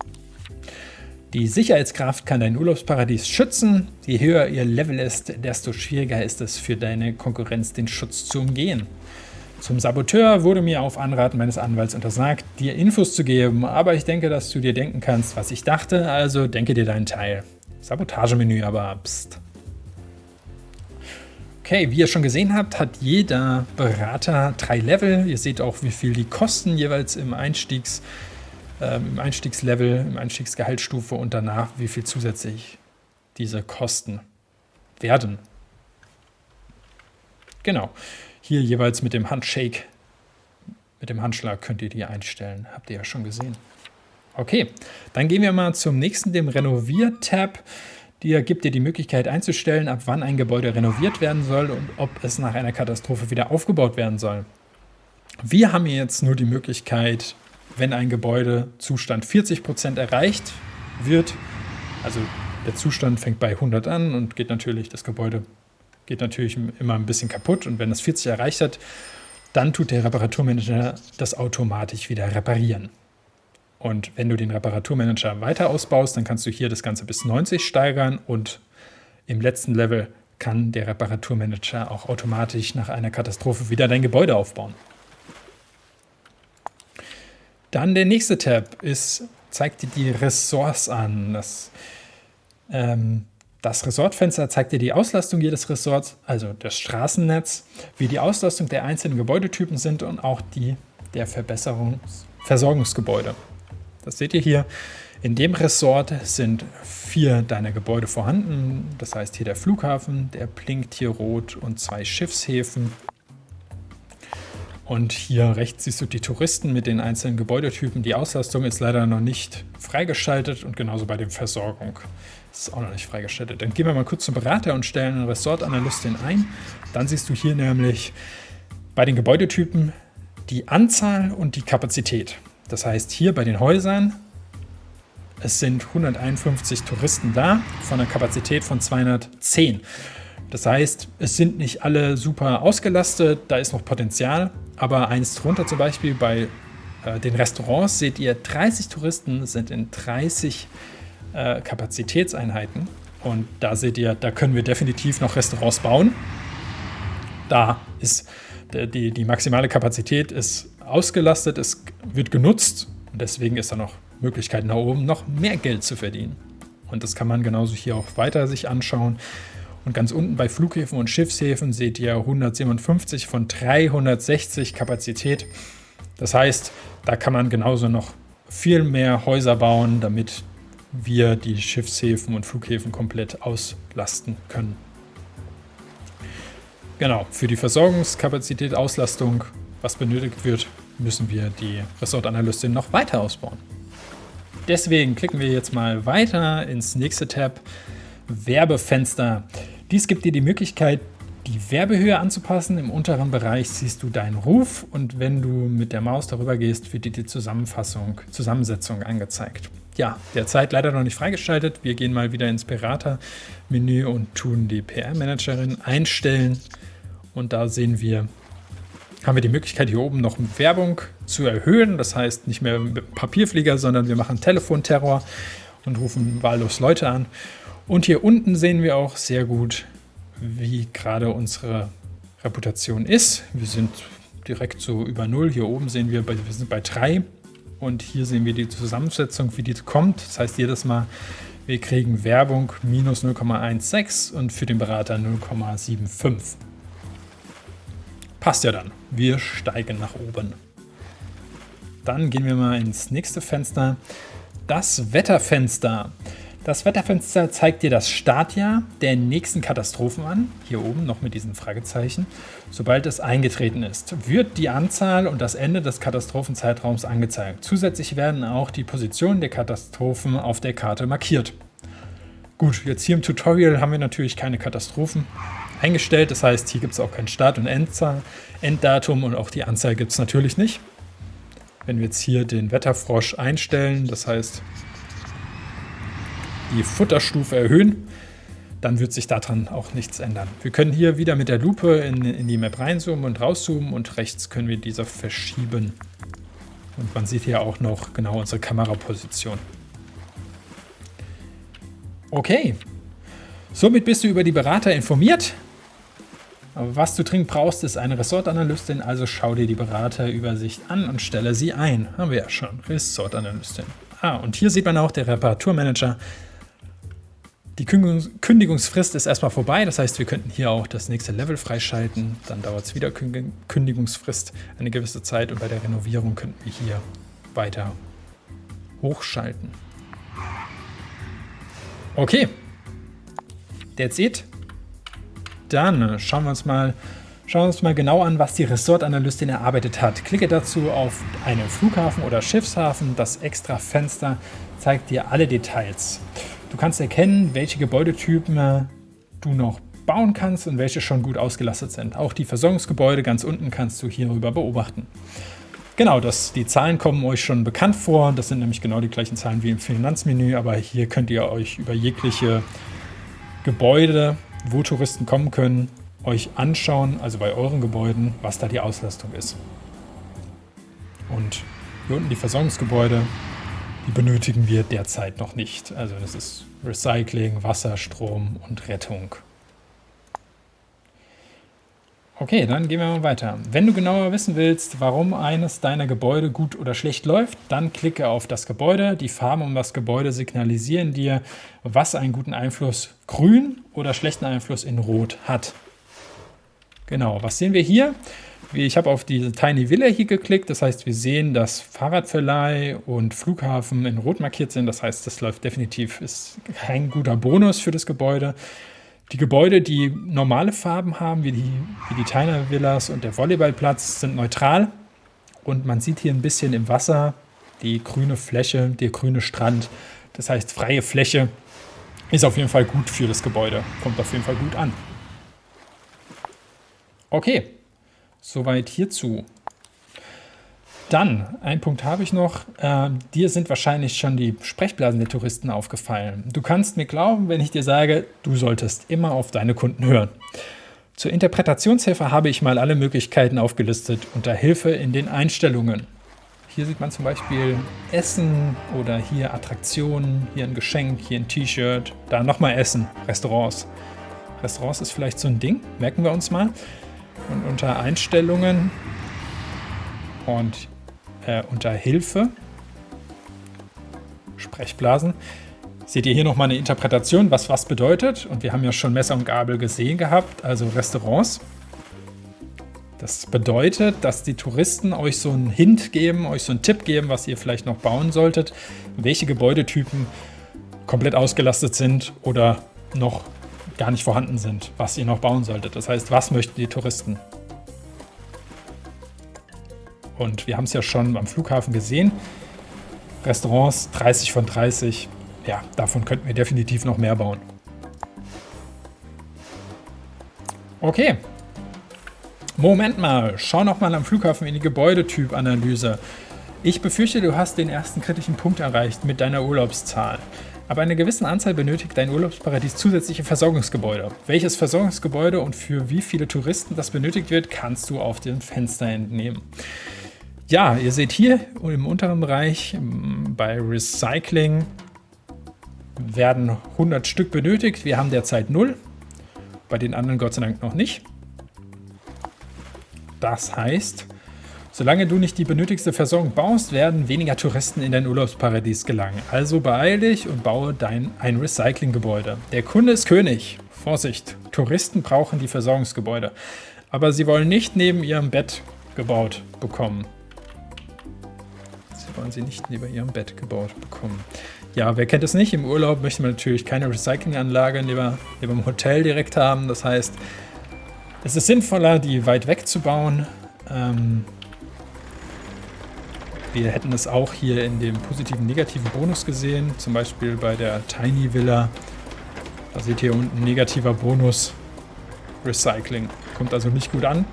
Die Sicherheitskraft kann dein Urlaubsparadies schützen. Je höher ihr Level ist, desto schwieriger ist es für deine Konkurrenz, den Schutz zu umgehen. Zum Saboteur wurde mir auf Anraten meines Anwalts untersagt, dir Infos zu geben, aber ich denke, dass du dir denken kannst, was ich dachte, also denke dir deinen Teil. Sabotagemenü, aber pst. Okay, wie ihr schon gesehen habt, hat jeder Berater drei Level. Ihr seht auch, wie viel die kosten jeweils im Einstiegs- im Einstiegslevel, im Einstiegsgehaltsstufe und danach, wie viel zusätzlich diese Kosten werden. Genau. Hier jeweils mit dem Handshake, mit dem Handschlag könnt ihr die einstellen. Habt ihr ja schon gesehen. Okay, dann gehen wir mal zum nächsten, dem Renovier-Tab. Der gibt dir die Möglichkeit einzustellen, ab wann ein Gebäude renoviert werden soll und ob es nach einer Katastrophe wieder aufgebaut werden soll. Wir haben jetzt nur die Möglichkeit, wenn ein Gebäudezustand 40% erreicht wird, also der Zustand fängt bei 100 an und geht natürlich, das Gebäude geht natürlich immer ein bisschen kaputt und wenn das 40 erreicht hat, dann tut der Reparaturmanager das automatisch wieder reparieren. Und wenn du den Reparaturmanager weiter ausbaust, dann kannst du hier das Ganze bis 90 steigern und im letzten Level kann der Reparaturmanager auch automatisch nach einer Katastrophe wieder dein Gebäude aufbauen. Dann der nächste Tab ist, zeigt dir die Ressorts an. Das, ähm, das Ressortfenster zeigt dir die Auslastung jedes Ressorts, also das Straßennetz, wie die Auslastung der einzelnen Gebäudetypen sind und auch die der Verbesserungs Versorgungsgebäude. Das seht ihr hier. In dem Ressort sind vier deiner Gebäude vorhanden. Das heißt hier der Flughafen, der blinkt hier rot und zwei Schiffshäfen. Und hier rechts siehst du die Touristen mit den einzelnen Gebäudetypen. Die Auslastung ist leider noch nicht freigeschaltet und genauso bei der Versorgung. Das ist auch noch nicht freigeschaltet. Dann gehen wir mal kurz zum Berater und stellen eine Ressortanalystin ein. Dann siehst du hier nämlich bei den Gebäudetypen die Anzahl und die Kapazität. Das heißt, hier bei den Häusern, es sind 151 Touristen da von einer Kapazität von 210. Das heißt, es sind nicht alle super ausgelastet, da ist noch Potenzial, aber eins drunter zum Beispiel bei äh, den Restaurants seht ihr, 30 Touristen sind in 30 äh, Kapazitätseinheiten und da seht ihr, da können wir definitiv noch Restaurants bauen. Da ist die, die maximale Kapazität ist ausgelastet, es wird genutzt und deswegen ist da noch Möglichkeit nach oben, noch mehr Geld zu verdienen. Und das kann man genauso hier auch weiter sich anschauen. Und ganz unten bei Flughäfen und Schiffshäfen seht ihr 157 von 360 Kapazität. Das heißt, da kann man genauso noch viel mehr Häuser bauen, damit wir die Schiffshäfen und Flughäfen komplett auslasten können. Genau, für die Versorgungskapazität, Auslastung, was benötigt wird, müssen wir die Ressortanalystin noch weiter ausbauen. Deswegen klicken wir jetzt mal weiter ins nächste Tab, Werbefenster. Dies gibt dir die Möglichkeit, die Werbehöhe anzupassen. Im unteren Bereich siehst du deinen Ruf und wenn du mit der Maus darüber gehst, wird dir die Zusammenfassung, Zusammensetzung angezeigt. Ja, derzeit leider noch nicht freigeschaltet. Wir gehen mal wieder ins Berater-Menü und tun die PR-Managerin einstellen. Und da sehen wir, haben wir die Möglichkeit, hier oben noch Werbung zu erhöhen. Das heißt, nicht mehr Papierflieger, sondern wir machen Telefonterror und rufen wahllos Leute an. Und hier unten sehen wir auch sehr gut, wie gerade unsere Reputation ist. Wir sind direkt so über Null. Hier oben sehen wir, wir sind bei 3. Und hier sehen wir die Zusammensetzung, wie die kommt. Das heißt, jedes Mal, wir kriegen Werbung minus 0,16 und für den Berater 0,75. Passt ja dann. Wir steigen nach oben. Dann gehen wir mal ins nächste Fenster. Das Wetterfenster. Das Wetterfenster zeigt dir das Startjahr der nächsten Katastrophen an, hier oben noch mit diesen Fragezeichen. Sobald es eingetreten ist, wird die Anzahl und das Ende des Katastrophenzeitraums angezeigt. Zusätzlich werden auch die Positionen der Katastrophen auf der Karte markiert. Gut, jetzt hier im Tutorial haben wir natürlich keine Katastrophen eingestellt. Das heißt, hier gibt es auch kein Start- und Endzahl, Enddatum und auch die Anzahl gibt es natürlich nicht. Wenn wir jetzt hier den Wetterfrosch einstellen, das heißt die Futterstufe erhöhen, dann wird sich daran auch nichts ändern. Wir können hier wieder mit der Lupe in, in die Map reinzoomen und rauszoomen und rechts können wir diese verschieben. Und man sieht hier auch noch genau unsere Kameraposition. Okay, somit bist du über die Berater informiert. Aber was du dringend brauchst, ist eine Ressortanalystin, also schau dir die Beraterübersicht an und stelle sie ein. Haben wir ja schon, Ressortanalystin. Ah, und hier sieht man auch der Reparaturmanager. Die Kündigungsfrist ist erstmal vorbei, das heißt, wir könnten hier auch das nächste Level freischalten. Dann dauert es wieder Kündigungsfrist eine gewisse Zeit und bei der Renovierung könnten wir hier weiter hochschalten. Okay, that's it. Dann schauen wir uns mal, schauen wir uns mal genau an, was die Ressortanalystin erarbeitet hat. Klicke dazu auf einen Flughafen oder Schiffshafen. Das extra Fenster zeigt dir alle Details. Du kannst erkennen, welche Gebäudetypen du noch bauen kannst und welche schon gut ausgelastet sind. Auch die Versorgungsgebäude ganz unten kannst du hierüber beobachten. Genau, das, die Zahlen kommen euch schon bekannt vor. Das sind nämlich genau die gleichen Zahlen wie im Finanzmenü, aber hier könnt ihr euch über jegliche Gebäude wo Touristen kommen können, euch anschauen, also bei euren Gebäuden, was da die Auslastung ist. Und hier unten die Versorgungsgebäude, die benötigen wir derzeit noch nicht. Also das ist Recycling, Wasser, Strom und Rettung. Okay, dann gehen wir mal weiter. Wenn du genauer wissen willst, warum eines deiner Gebäude gut oder schlecht läuft, dann klicke auf das Gebäude. Die Farben um das Gebäude signalisieren dir, was einen guten Einfluss grün oder schlechten Einfluss in rot hat. Genau, was sehen wir hier? Ich habe auf diese Tiny Villa hier geklickt, das heißt, wir sehen, dass Fahrradverleih und Flughafen in Rot markiert sind. Das heißt, das läuft definitiv, ist kein guter Bonus für das Gebäude. Die Gebäude, die normale Farben haben, wie die, wie die Tiny Villas und der Volleyballplatz, sind neutral. Und man sieht hier ein bisschen im Wasser die grüne Fläche, der grüne Strand. Das heißt, freie Fläche ist auf jeden Fall gut für das Gebäude. Kommt auf jeden Fall gut an. Okay, soweit hierzu. Dann, ein Punkt habe ich noch. Äh, dir sind wahrscheinlich schon die Sprechblasen der Touristen aufgefallen. Du kannst mir glauben, wenn ich dir sage, du solltest immer auf deine Kunden hören. Zur Interpretationshilfe habe ich mal alle Möglichkeiten aufgelistet unter Hilfe in den Einstellungen. Hier sieht man zum Beispiel Essen oder hier Attraktionen, hier ein Geschenk, hier ein T-Shirt, da nochmal Essen, Restaurants. Restaurants ist vielleicht so ein Ding, merken wir uns mal. Und unter Einstellungen und äh, unter Hilfe, Sprechblasen, seht ihr hier nochmal eine Interpretation, was was bedeutet. Und wir haben ja schon Messer und Gabel gesehen gehabt, also Restaurants. Das bedeutet, dass die Touristen euch so einen Hint geben, euch so einen Tipp geben, was ihr vielleicht noch bauen solltet, welche Gebäudetypen komplett ausgelastet sind oder noch gar nicht vorhanden sind, was ihr noch bauen solltet. Das heißt, was möchten die Touristen? Und wir haben es ja schon am Flughafen gesehen. Restaurants 30 von 30. Ja, davon könnten wir definitiv noch mehr bauen. Okay, Moment mal, schau noch mal am Flughafen in die Gebäudetypanalyse. Ich befürchte, du hast den ersten kritischen Punkt erreicht mit deiner Urlaubszahl. Aber eine gewisse Anzahl benötigt dein Urlaubsparadies zusätzliche Versorgungsgebäude. Welches Versorgungsgebäude und für wie viele Touristen das benötigt wird, kannst du auf dem Fenster entnehmen. Ja, ihr seht hier im unteren Bereich bei Recycling werden 100 Stück benötigt. Wir haben derzeit 0, bei den anderen Gott sei Dank noch nicht. Das heißt, solange du nicht die benötigste Versorgung baust, werden weniger Touristen in dein Urlaubsparadies gelangen. Also beeil dich und baue dein ein Recyclinggebäude. Der Kunde ist König. Vorsicht, Touristen brauchen die Versorgungsgebäude. Aber sie wollen nicht neben ihrem Bett gebaut bekommen. Sie wollen sie nicht neben ihrem Bett gebaut bekommen. Ja, wer kennt es nicht? Im Urlaub möchte man natürlich keine Recyclinganlage neben, neben dem Hotel direkt haben. Das heißt, es ist sinnvoller, die weit weg zu bauen. Ähm, wir hätten es auch hier in dem positiven, negativen Bonus gesehen. Zum Beispiel bei der Tiny Villa. Da seht ihr unten negativer Bonus. Recycling. Kommt also nicht gut an.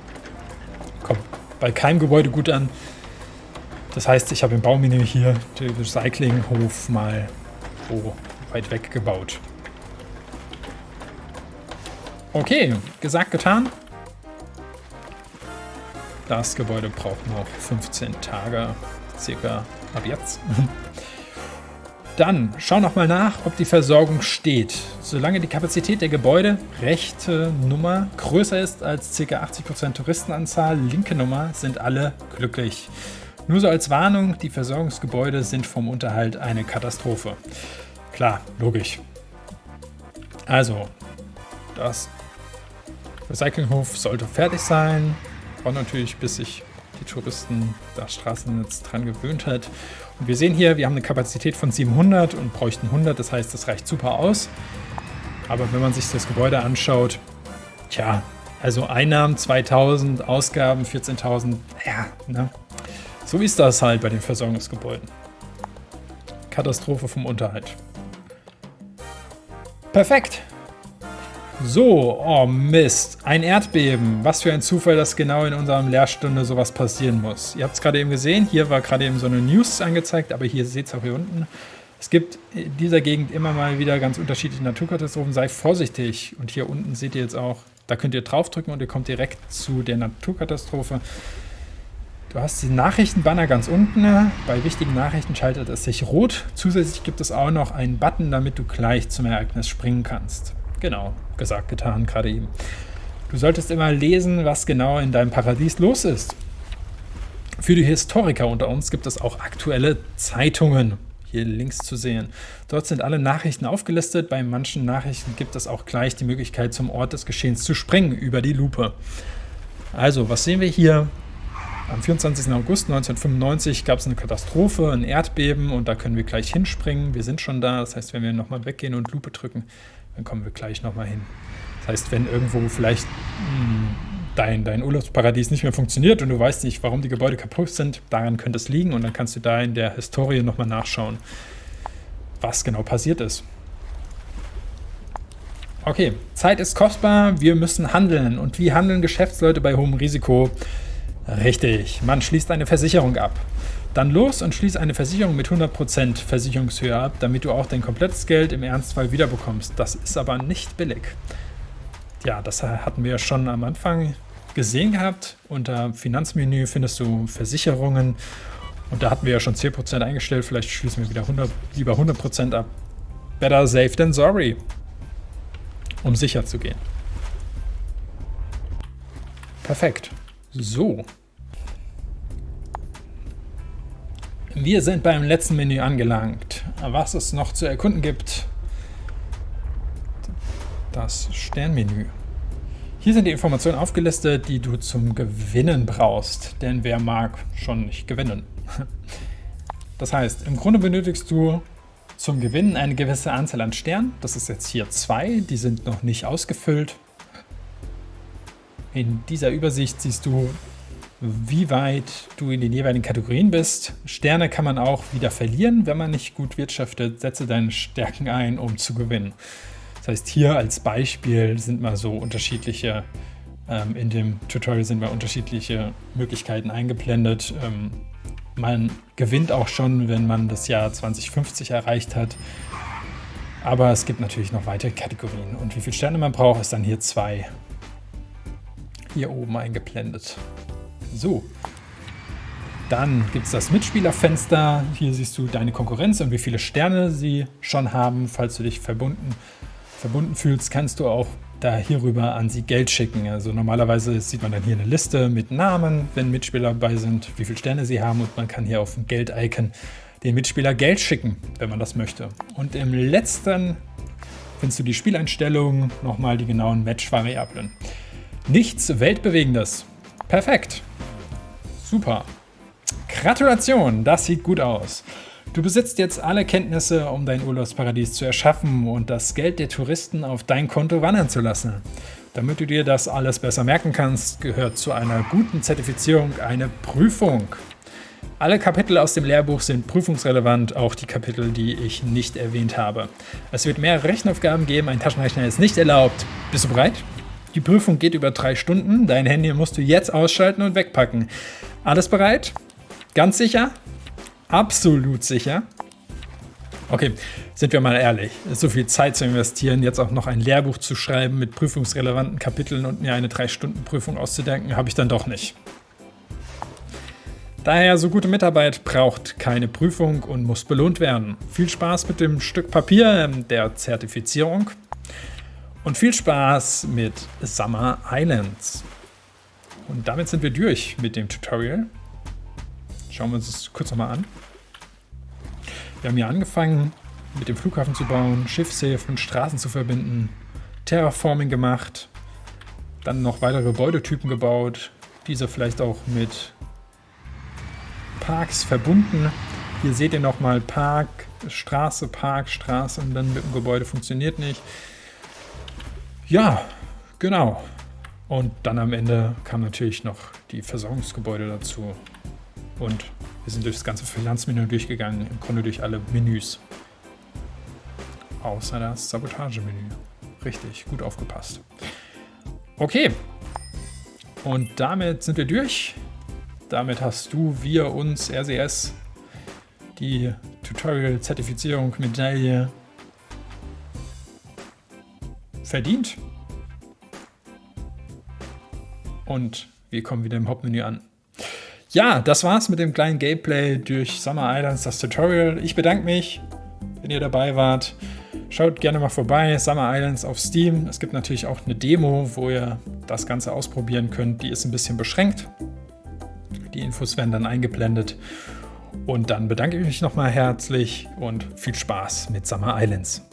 Kommt bei keinem Gebäude gut an. Das heißt, ich habe im Baumine hier den Recyclinghof mal oh, weit weg gebaut. Okay, gesagt, getan. Das Gebäude braucht noch 15 Tage, circa ab jetzt. Dann schau noch mal nach, ob die Versorgung steht. Solange die Kapazität der Gebäude, rechte Nummer, größer ist als ca. 80% Touristenanzahl, linke Nummer, sind alle glücklich. Nur so als Warnung, die Versorgungsgebäude sind vom Unterhalt eine Katastrophe. Klar, logisch. Also, das Recyclinghof sollte fertig sein. Braucht natürlich, bis sich die Touristen das Straßennetz dran gewöhnt hat. Und wir sehen hier, wir haben eine Kapazität von 700 und bräuchten 100. Das heißt, das reicht super aus. Aber wenn man sich das Gebäude anschaut, tja, also Einnahmen 2000, Ausgaben 14.000, ja, ne? So ist das halt bei den Versorgungsgebäuden. Katastrophe vom Unterhalt. Perfekt. So, oh Mist, ein Erdbeben. Was für ein Zufall, dass genau in unserem Lehrstunde sowas passieren muss. Ihr habt es gerade eben gesehen, hier war gerade eben so eine News angezeigt, aber hier seht ihr auch hier unten. Es gibt in dieser Gegend immer mal wieder ganz unterschiedliche Naturkatastrophen. Sei vorsichtig. Und hier unten seht ihr jetzt auch, da könnt ihr draufdrücken und ihr kommt direkt zu der Naturkatastrophe. Du hast die Nachrichtenbanner ganz unten. Bei wichtigen Nachrichten schaltet es sich rot. Zusätzlich gibt es auch noch einen Button, damit du gleich zum Ereignis springen kannst. Genau, gesagt, getan, gerade eben. Du solltest immer lesen, was genau in deinem Paradies los ist. Für die Historiker unter uns gibt es auch aktuelle Zeitungen, hier links zu sehen. Dort sind alle Nachrichten aufgelistet. Bei manchen Nachrichten gibt es auch gleich die Möglichkeit, zum Ort des Geschehens zu springen über die Lupe. Also, was sehen wir hier? Am 24. August 1995 gab es eine Katastrophe, ein Erdbeben und da können wir gleich hinspringen. Wir sind schon da, das heißt, wenn wir nochmal weggehen und Lupe drücken, dann kommen wir gleich nochmal hin. Das heißt, wenn irgendwo vielleicht mh, hm, dein, dein Urlaubsparadies nicht mehr funktioniert und du weißt nicht, warum die Gebäude kaputt sind, daran könnte es liegen und dann kannst du da in der Historie nochmal nachschauen, was genau passiert ist. Okay, Zeit ist kostbar, wir müssen handeln. Und wie handeln Geschäftsleute bei hohem Risiko? Richtig, man schließt eine Versicherung ab. Dann los und schließ eine Versicherung mit 100% Versicherungshöhe ab, damit du auch dein komplettes Geld im Ernstfall wiederbekommst. Das ist aber nicht billig. Ja, das hatten wir schon am Anfang gesehen gehabt. Unter Finanzmenü findest du Versicherungen und da hatten wir ja schon 10% eingestellt. Vielleicht schließen wir wieder 100, lieber 100% ab. Better safe than sorry, um sicher zu gehen. Perfekt. So. Wir sind beim letzten Menü angelangt. Was es noch zu erkunden gibt, das Sternmenü. Hier sind die Informationen aufgelistet, die du zum Gewinnen brauchst, denn wer mag schon nicht gewinnen? Das heißt, im Grunde benötigst du zum Gewinnen eine gewisse Anzahl an Sternen. Das ist jetzt hier zwei, die sind noch nicht ausgefüllt. In dieser Übersicht siehst du, wie weit du in den jeweiligen Kategorien bist. Sterne kann man auch wieder verlieren, wenn man nicht gut wirtschaftet. Setze deine Stärken ein, um zu gewinnen. Das heißt, hier als Beispiel sind mal so unterschiedliche, ähm, in dem Tutorial sind mal unterschiedliche Möglichkeiten eingeblendet. Ähm, man gewinnt auch schon, wenn man das Jahr 2050 erreicht hat. Aber es gibt natürlich noch weitere Kategorien. Und wie viele Sterne man braucht, ist dann hier zwei hier oben eingeblendet. So, dann gibt es das Mitspielerfenster. Hier siehst du deine Konkurrenz und wie viele Sterne sie schon haben, falls du dich verbunden verbunden fühlst, kannst du auch da hierüber an sie Geld schicken. Also normalerweise sieht man dann hier eine Liste mit Namen, wenn Mitspieler dabei sind, wie viele Sterne sie haben und man kann hier auf ein Geld-Icon den Mitspieler Geld schicken, wenn man das möchte. Und im letzten findest du die Spieleinstellungen, nochmal die genauen Match-Variablen. Nichts Weltbewegendes. Perfekt. Super. Gratulation, das sieht gut aus. Du besitzt jetzt alle Kenntnisse, um dein Urlaubsparadies zu erschaffen und das Geld der Touristen auf dein Konto wandern zu lassen. Damit du dir das alles besser merken kannst, gehört zu einer guten Zertifizierung eine Prüfung. Alle Kapitel aus dem Lehrbuch sind prüfungsrelevant, auch die Kapitel, die ich nicht erwähnt habe. Es wird mehrere Rechenaufgaben geben, ein Taschenrechner ist nicht erlaubt. Bist du bereit? Die Prüfung geht über drei Stunden, dein Handy musst du jetzt ausschalten und wegpacken. Alles bereit? Ganz sicher? absolut sicher. Okay, sind wir mal ehrlich, so viel Zeit zu investieren, jetzt auch noch ein Lehrbuch zu schreiben mit prüfungsrelevanten Kapiteln und mir eine 3-Stunden-Prüfung auszudenken, habe ich dann doch nicht. Daher, so gute Mitarbeit braucht keine Prüfung und muss belohnt werden. Viel Spaß mit dem Stück Papier ähm, der Zertifizierung und viel Spaß mit Summer Islands. Und damit sind wir durch mit dem Tutorial. Schauen wir uns das kurz nochmal an. Wir haben hier angefangen, mit dem Flughafen zu bauen, Schiffshäfen, Straßen zu verbinden, Terraforming gemacht, dann noch weitere Gebäudetypen gebaut, diese vielleicht auch mit Parks verbunden. Hier seht ihr nochmal Park, Straße, Park, Straße und dann mit dem Gebäude funktioniert nicht. Ja, genau. Und dann am Ende kam natürlich noch die Versorgungsgebäude dazu. Und wir sind durch das ganze Finanzmenü durchgegangen, im Grunde durch alle Menüs. Außer das Sabotagemenü. Richtig, gut aufgepasst. Okay. Und damit sind wir durch. Damit hast du, wir, uns, RCS, die Tutorial-Zertifizierung, Medaille verdient. Und wir kommen wieder im Hauptmenü an. Ja, das war's mit dem kleinen Gameplay durch Summer Islands, das Tutorial. Ich bedanke mich, wenn ihr dabei wart. Schaut gerne mal vorbei, Summer Islands auf Steam. Es gibt natürlich auch eine Demo, wo ihr das Ganze ausprobieren könnt. Die ist ein bisschen beschränkt. Die Infos werden dann eingeblendet. Und dann bedanke ich mich nochmal herzlich und viel Spaß mit Summer Islands.